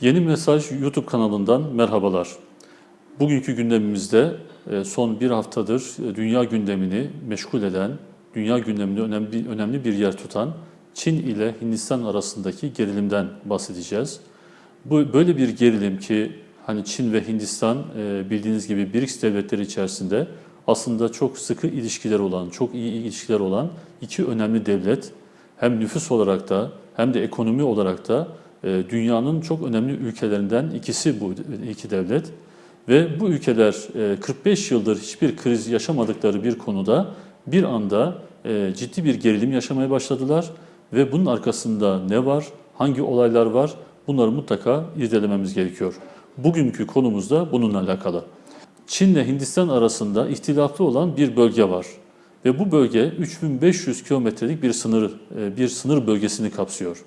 Yeni Mesaj YouTube kanalından merhabalar. Bugünkü gündemimizde e, son bir haftadır e, dünya gündemini meşgul eden, dünya gündeminde önemli, önemli bir yer tutan Çin ile Hindistan arasındaki gerilimden bahsedeceğiz. Bu böyle bir gerilim ki hani Çin ve Hindistan e, bildiğiniz gibi BRICS devletleri içerisinde aslında çok sıkı ilişkiler olan, çok iyi ilişkiler olan iki önemli devlet hem nüfus olarak da hem de ekonomi olarak da dünyanın çok önemli ülkelerinden ikisi bu iki devlet. Ve bu ülkeler 45 yıldır hiçbir kriz yaşamadıkları bir konuda bir anda e, ciddi bir gerilim yaşamaya başladılar. Ve bunun arkasında ne var, hangi olaylar var bunları mutlaka irdelememiz gerekiyor. Bugünkü konumuz da bununla alakalı. Çin ile Hindistan arasında ihtilaflı olan bir bölge var. Ve bu bölge 3500 kilometrelik bir sınır, e, bir sınır bölgesini kapsıyor.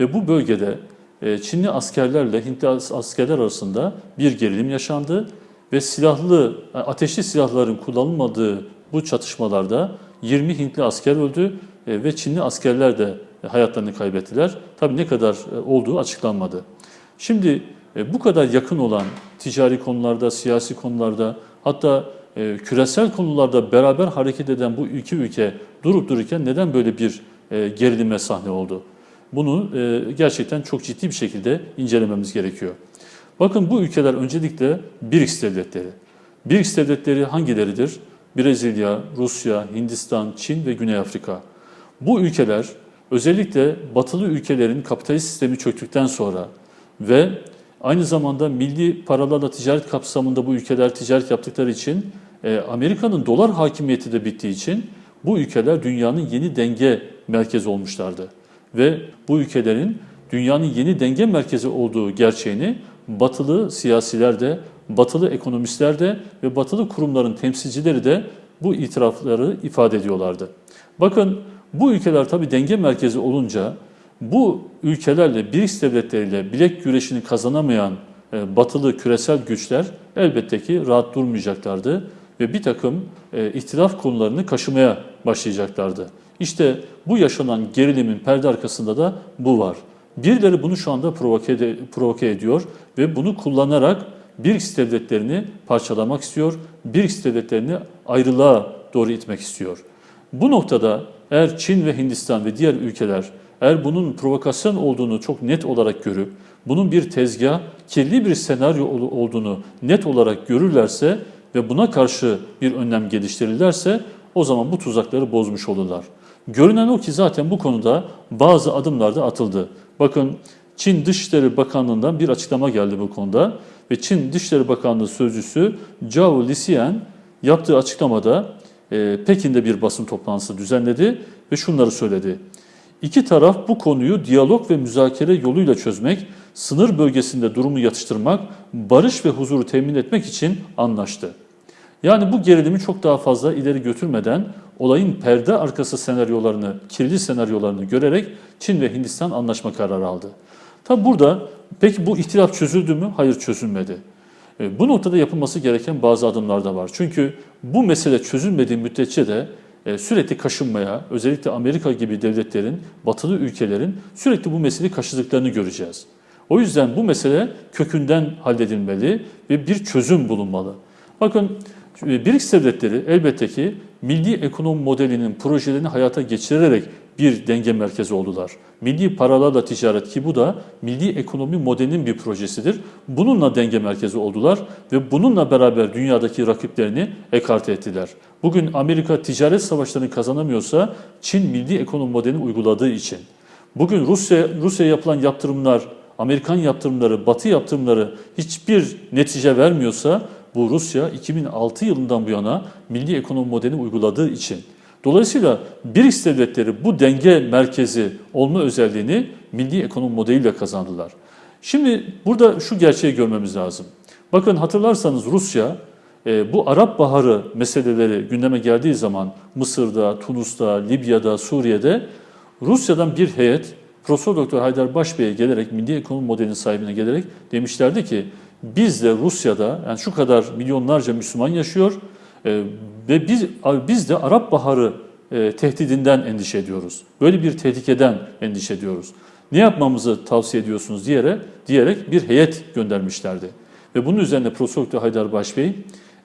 Ve bu bölgede e, Çinli askerlerle Hintli askerler arasında bir gerilim yaşandı ve silahlı, e, ateşli silahların kullanılmadığı bu çatışmalarda 20 Hintli asker öldü ve Çinli askerler de hayatlarını kaybettiler. Tabii ne kadar olduğu açıklanmadı. Şimdi bu kadar yakın olan ticari konularda, siyasi konularda hatta küresel konularda beraber hareket eden bu iki ülke durup dururken neden böyle bir gerilime sahne oldu? Bunu gerçekten çok ciddi bir şekilde incelememiz gerekiyor. Bakın bu ülkeler öncelikle BRICS devletleri. BRICS devletleri hangileridir? Brezilya, Rusya, Hindistan, Çin ve Güney Afrika. Bu ülkeler özellikle batılı ülkelerin kapitalist sistemi çöktükten sonra ve aynı zamanda milli paralarla ticaret kapsamında bu ülkeler ticaret yaptıkları için Amerika'nın dolar hakimiyeti de bittiği için bu ülkeler dünyanın yeni denge merkezi olmuşlardı ve bu ülkelerin dünyanın yeni denge merkezi olduğu gerçeğini batılı siyasiler de, batılı ekonomistler de ve batılı kurumların temsilcileri de bu itirafları ifade ediyorlardı. Bakın bu ülkeler tabii denge merkezi olunca bu ülkelerle, BRICS devletleriyle bilek güreşini kazanamayan e, batılı küresel güçler elbette ki rahat durmayacaklardı ve bir takım e, ihtilaf konularını kaşımaya başlayacaklardı. İşte bu yaşanan gerilimin perde arkasında da bu var. Birileri bunu şu anda provoke, ediyor ve bunu kullanarak BRICS devletlerini parçalamak istiyor, BRICS devletlerini ayrılığa doğru itmek istiyor. Bu noktada eğer Çin ve Hindistan ve diğer ülkeler eğer bunun provokasyon olduğunu çok net olarak görüp bunun bir tezgah, kirli bir senaryo olduğunu net olarak görürlerse ve buna karşı bir önlem geliştirirlerse o zaman bu tuzakları bozmuş olurlar. Görünen o ki zaten bu konuda bazı adımlar da atıldı. Bakın Çin Dışişleri Bakanlığı'ndan bir açıklama geldi bu konuda ve Çin Dışişleri Bakanlığı Sözcüsü Zhao Lixian yaptığı açıklamada e, Pekin'de bir basın toplantısı düzenledi ve şunları söyledi. İki taraf bu konuyu diyalog ve müzakere yoluyla çözmek, sınır bölgesinde durumu yatıştırmak, barış ve huzuru temin etmek için anlaştı. Yani bu gerilimi çok daha fazla ileri götürmeden olayın perde arkası senaryolarını, kirli senaryolarını görerek Çin ve Hindistan anlaşma kararı aldı. Tabi burada peki bu ihtilaf çözüldü mü? Hayır çözülmedi. E, bu noktada yapılması gereken bazı adımlar da var. Çünkü bu mesele çözülmediği müddetçe de e, sürekli kaşınmaya, özellikle Amerika gibi devletlerin, batılı ülkelerin sürekli bu meseleyi kaşıdıklarını göreceğiz. O yüzden bu mesele kökünden halledilmeli ve bir çözüm bulunmalı. Bakın BRICS devletleri elbette ki milli ekonomi modelinin projelerini hayata geçirerek bir denge merkezi oldular. Milli paralarla ticaret ki bu da milli ekonomi modelinin bir projesidir. Bununla denge merkezi oldular ve bununla beraber dünyadaki rakiplerini ekarte ettiler. Bugün Amerika ticaret savaşlarını kazanamıyorsa Çin milli ekonomi modelini uyguladığı için. Bugün Rusya Rusya yapılan yaptırımlar, Amerikan yaptırımları, Batı yaptırımları hiçbir netice vermiyorsa bu Rusya 2006 yılından bu yana milli ekonomi modelini uyguladığı için. Dolayısıyla BRICS devletleri bu denge merkezi olma özelliğini milli ekonomi modeliyle kazandılar. Şimdi burada şu gerçeği görmemiz lazım. Bakın hatırlarsanız Rusya e, bu Arap Baharı meseleleri gündeme geldiği zaman Mısır'da, Tunus'ta, Libya'da, Suriye'de Rusya'dan bir heyet Profesör Doktor Haydar Başbey'e gelerek milli ekonomi modelinin sahibine gelerek demişlerdi ki biz de Rusya'da yani şu kadar milyonlarca Müslüman yaşıyor e, ve biz biz de Arap Baharı e, tehdidinden endişe ediyoruz. Böyle bir tehlikeden endişe ediyoruz. Ne yapmamızı tavsiye ediyorsunuz diyerek, diyerek bir heyet göndermişlerdi. Ve bunun üzerine Profesör Haydar Başbey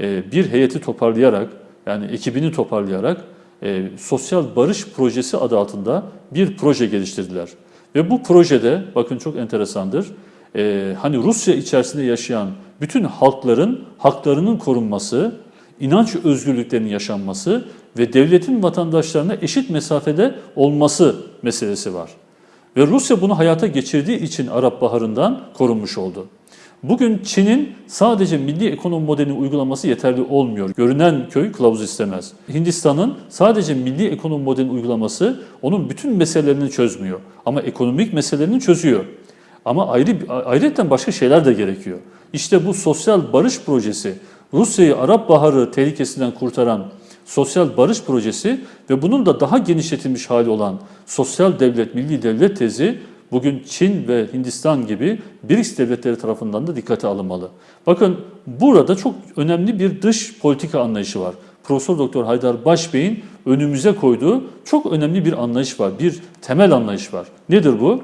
e, bir heyeti toparlayarak, yani ekibini toparlayarak e, Sosyal Barış Projesi adı altında bir proje geliştirdiler. Ve bu projede, bakın çok enteresandır, e, hani Rusya içerisinde yaşayan bütün halkların haklarının korunması, inanç özgürlüklerinin yaşanması ve devletin vatandaşlarına eşit mesafede olması meselesi var. Ve Rusya bunu hayata geçirdiği için Arap Baharı'ndan korunmuş oldu. Bugün Çin'in sadece milli ekonomi modelini uygulaması yeterli olmuyor. Görünen köy kılavuz istemez. Hindistan'ın sadece milli ekonomi modelini uygulaması onun bütün meselelerini çözmüyor. Ama ekonomik meselelerini çözüyor. Ama ayrı ayrıca başka şeyler de gerekiyor. İşte bu sosyal barış projesi, Rusya'yı Arap Baharı tehlikesinden kurtaran sosyal barış projesi ve bunun da daha genişletilmiş hali olan sosyal devlet, milli devlet tezi bugün Çin ve Hindistan gibi BRICS devletleri tarafından da dikkate alınmalı. Bakın burada çok önemli bir dış politika anlayışı var. Profesör Doktor Haydar Başbey'in önümüze koyduğu çok önemli bir anlayış var. Bir temel anlayış var. Nedir bu?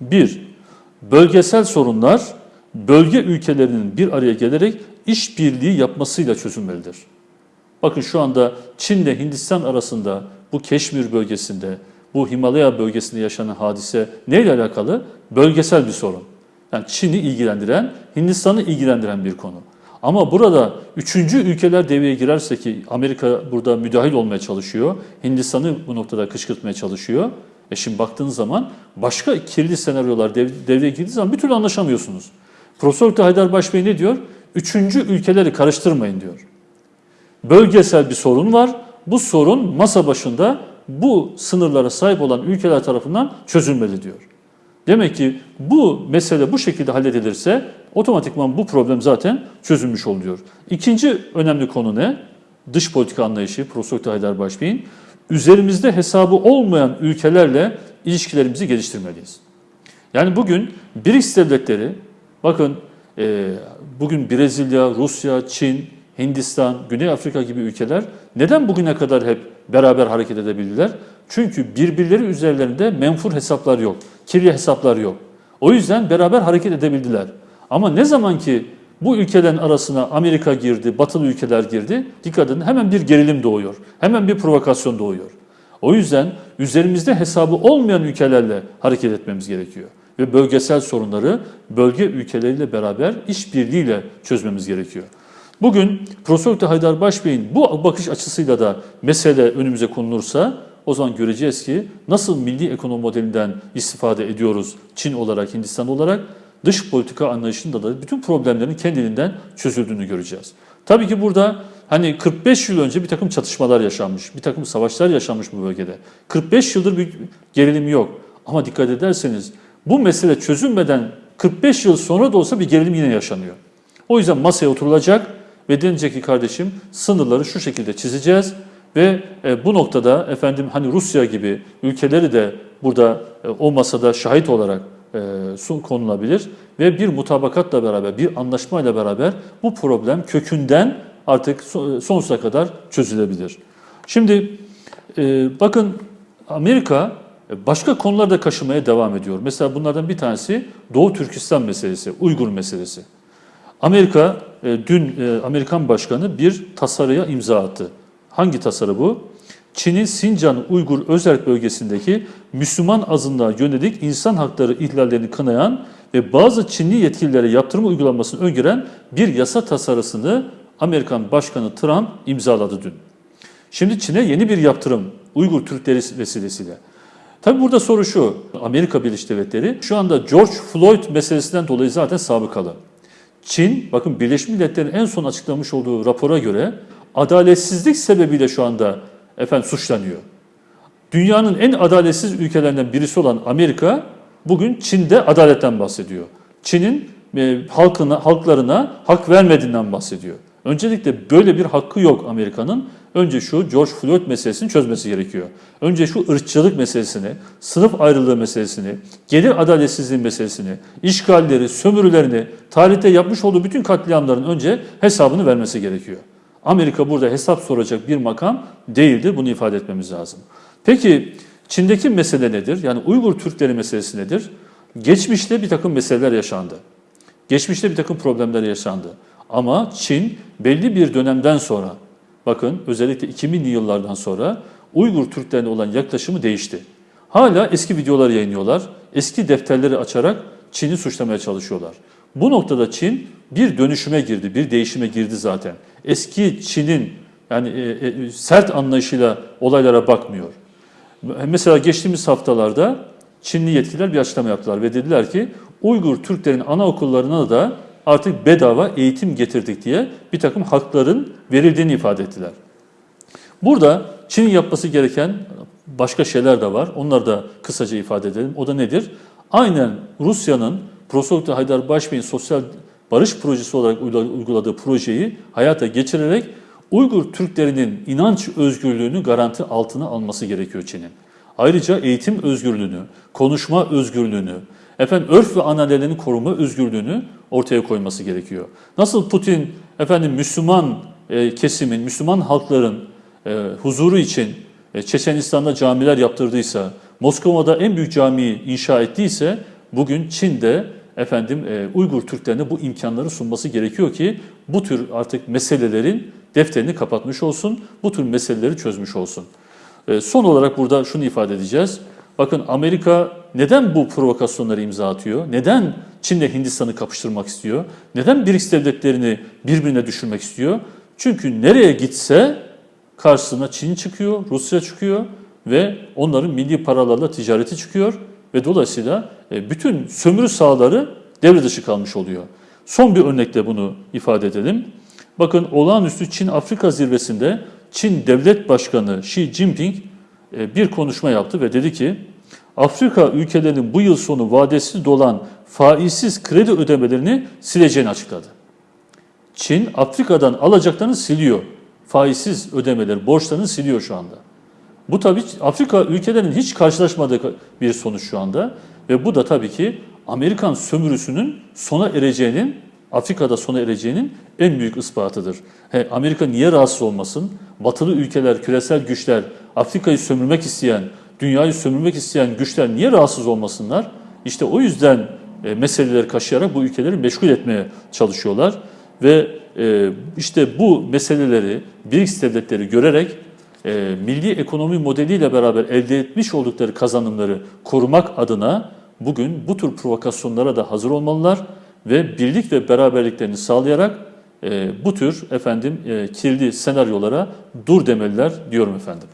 Bir, bölgesel sorunlar bölge ülkelerinin bir araya gelerek işbirliği yapmasıyla çözülmelidir. Bakın şu anda Çin ile Hindistan arasında bu Keşmir bölgesinde, bu Himalaya bölgesinde yaşanan hadise neyle alakalı? Bölgesel bir sorun. Yani Çin'i ilgilendiren, Hindistan'ı ilgilendiren bir konu. Ama burada üçüncü ülkeler devreye girerse ki Amerika burada müdahil olmaya çalışıyor, Hindistan'ı bu noktada kışkırtmaya çalışıyor. E şimdi baktığınız zaman başka kirli senaryolar dev, devreye girdiği zaman bir türlü anlaşamıyorsunuz. Profesör. Haydar Başbey ne diyor? Üçüncü ülkeleri karıştırmayın diyor. Bölgesel bir sorun var. Bu sorun masa başında bu sınırlara sahip olan ülkeler tarafından çözülmeli diyor. Demek ki bu mesele bu şekilde halledilirse otomatikman bu problem zaten çözülmüş oluyor. İkinci önemli konu ne? Dış politika anlayışı Profesör Haydar Başbey'in üzerimizde hesabı olmayan ülkelerle ilişkilerimizi geliştirmeliyiz. Yani bugün BRICS devletleri, bakın e, bugün Brezilya, Rusya, Çin, Hindistan, Güney Afrika gibi ülkeler neden bugüne kadar hep beraber hareket edebildiler? Çünkü birbirleri üzerlerinde menfur hesaplar yok, kirli hesaplar yok. O yüzden beraber hareket edebildiler. Ama ne zaman ki bu ülkelerin arasına Amerika girdi, batılı ülkeler girdi, dikkat edin hemen bir gerilim doğuyor, hemen bir provokasyon doğuyor. O yüzden üzerimizde hesabı olmayan ülkelerle hareket etmemiz gerekiyor. Ve bölgesel sorunları bölge ülkeleriyle beraber işbirliğiyle çözmemiz gerekiyor. Bugün Profesör. Haydar Başbey'in bu bakış açısıyla da mesele önümüze konulursa o zaman göreceğiz ki nasıl milli ekonomi modelinden istifade ediyoruz Çin olarak, Hindistan olarak dış politika anlayışında da bütün problemlerin kendiliğinden çözüldüğünü göreceğiz. Tabii ki burada hani 45 yıl önce bir takım çatışmalar yaşanmış, bir takım savaşlar yaşanmış bu bölgede. 45 yıldır bir gerilim yok. Ama dikkat ederseniz bu mesele çözülmeden 45 yıl sonra da olsa bir gerilim yine yaşanıyor. O yüzden masaya oturulacak ve denilecek ki kardeşim sınırları şu şekilde çizeceğiz ve e, bu noktada efendim hani Rusya gibi ülkeleri de burada e, o masada şahit olarak e, konulabilir ve bir mutabakatla beraber, bir anlaşmayla beraber bu problem kökünden artık sonsuza kadar çözülebilir. Şimdi e, bakın Amerika başka konularda kaşımaya devam ediyor. Mesela bunlardan bir tanesi Doğu Türkistan meselesi, Uygur meselesi. Amerika e, dün Amerikan Başkanı bir tasarıya imza attı. Hangi tasarı bu? Çin'in Sincan Uygur Özerk bölgesindeki Müslüman azınlığa yönelik insan hakları ihlallerini kınayan ve bazı Çinli yetkililere yaptırım uygulamasını öngören bir yasa tasarısını Amerikan Başkanı Trump imzaladı dün. Şimdi Çin'e yeni bir yaptırım Uygur Türkleri vesilesiyle. Tabi burada soru şu, Amerika Birleşik Devletleri şu anda George Floyd meselesinden dolayı zaten sabıkalı. Çin, bakın Birleşmiş Milletler'in en son açıklamış olduğu rapora göre adaletsizlik sebebiyle şu anda efendim suçlanıyor. Dünyanın en adaletsiz ülkelerinden birisi olan Amerika bugün Çin'de adaletten bahsediyor. Çin'in e, halkına, halklarına hak vermediğinden bahsediyor. Öncelikle böyle bir hakkı yok Amerika'nın. Önce şu George Floyd meselesini çözmesi gerekiyor. Önce şu ırkçılık meselesini, sınıf ayrılığı meselesini, gelir adaletsizliği meselesini, işgalleri, sömürülerini, tarihte yapmış olduğu bütün katliamların önce hesabını vermesi gerekiyor. Amerika burada hesap soracak bir makam değildir. Bunu ifade etmemiz lazım. Peki Çin'deki mesele nedir? Yani Uygur Türkleri meselesi nedir? Geçmişte bir takım meseleler yaşandı. Geçmişte bir takım problemler yaşandı. Ama Çin belli bir dönemden sonra, bakın özellikle 2000'li yıllardan sonra Uygur Türklerine olan yaklaşımı değişti. Hala eski videolar yayınlıyorlar, eski defterleri açarak Çin'i suçlamaya çalışıyorlar. Bu noktada Çin bir dönüşüme girdi, bir değişime girdi zaten. Eski Çin'in yani e, e, sert anlayışıyla olaylara bakmıyor. Mesela geçtiğimiz haftalarda Çinli yetkililer bir açıklama yaptılar ve dediler ki Uygur Türklerin anaokullarına da artık bedava eğitim getirdik diye bir takım hakların verildiğini ifade ettiler. Burada Çin'in yapması gereken başka şeyler de var. Onları da kısaca ifade edelim. O da nedir? Aynen Rusya'nın Prosoluklu Haydar Başbey'in sosyal barış projesi olarak uyguladığı projeyi hayata geçirerek Uygur Türklerinin inanç özgürlüğünü garanti altına alması gerekiyor Çin'in. Ayrıca eğitim özgürlüğünü, konuşma özgürlüğünü, efendim örf ve ananelerini koruma özgürlüğünü ortaya koyması gerekiyor. Nasıl Putin efendim Müslüman e, kesimin, Müslüman halkların e, huzuru için e, Çeçenistan'da camiler yaptırdıysa, Moskova'da en büyük camiyi inşa ettiyse bugün Çin'de efendim e, Uygur Türklerine bu imkanları sunması gerekiyor ki bu tür artık meselelerin defterini kapatmış olsun, bu tür meseleleri çözmüş olsun. E, son olarak burada şunu ifade edeceğiz. Bakın Amerika neden bu provokasyonları imza atıyor? Neden Çin'le Hindistan'ı kapıştırmak istiyor? Neden BRICS devletlerini birbirine düşürmek istiyor? Çünkü nereye gitse karşısına Çin çıkıyor, Rusya çıkıyor ve onların milli paralarla ticareti çıkıyor ve dolayısıyla e, bütün sömürü sahaları devre dışı kalmış oluyor. Son bir örnekle bunu ifade edelim. Bakın olağanüstü Çin-Afrika zirvesinde Çin Devlet Başkanı Xi Jinping e, bir konuşma yaptı ve dedi ki Afrika ülkelerinin bu yıl sonu vadesi dolan faizsiz kredi ödemelerini sileceğini açıkladı. Çin Afrika'dan alacaklarını siliyor. Faizsiz ödemeleri, borçlarını siliyor şu anda. Bu tabii Afrika ülkelerinin hiç karşılaşmadığı bir sonuç şu anda ve bu da tabii ki Amerikan sömürüsünün sona ereceğinin Afrika'da sona ereceğinin en büyük ispatıdır. He, Amerika niye rahatsız olmasın? Batılı ülkeler, küresel güçler, Afrika'yı sömürmek isteyen, dünyayı sömürmek isteyen güçler niye rahatsız olmasınlar? İşte o yüzden e, meseleleri kaşıyarak bu ülkeleri meşgul etmeye çalışıyorlar. Ve e, işte bu meseleleri BRICS devletleri görerek e, milli ekonomi modeliyle beraber elde etmiş oldukları kazanımları korumak adına bugün bu tür provokasyonlara da hazır olmalılar ve birlik ve beraberliklerini sağlayarak e, bu tür efendim e, kirli senaryolara dur demeliler diyorum efendim.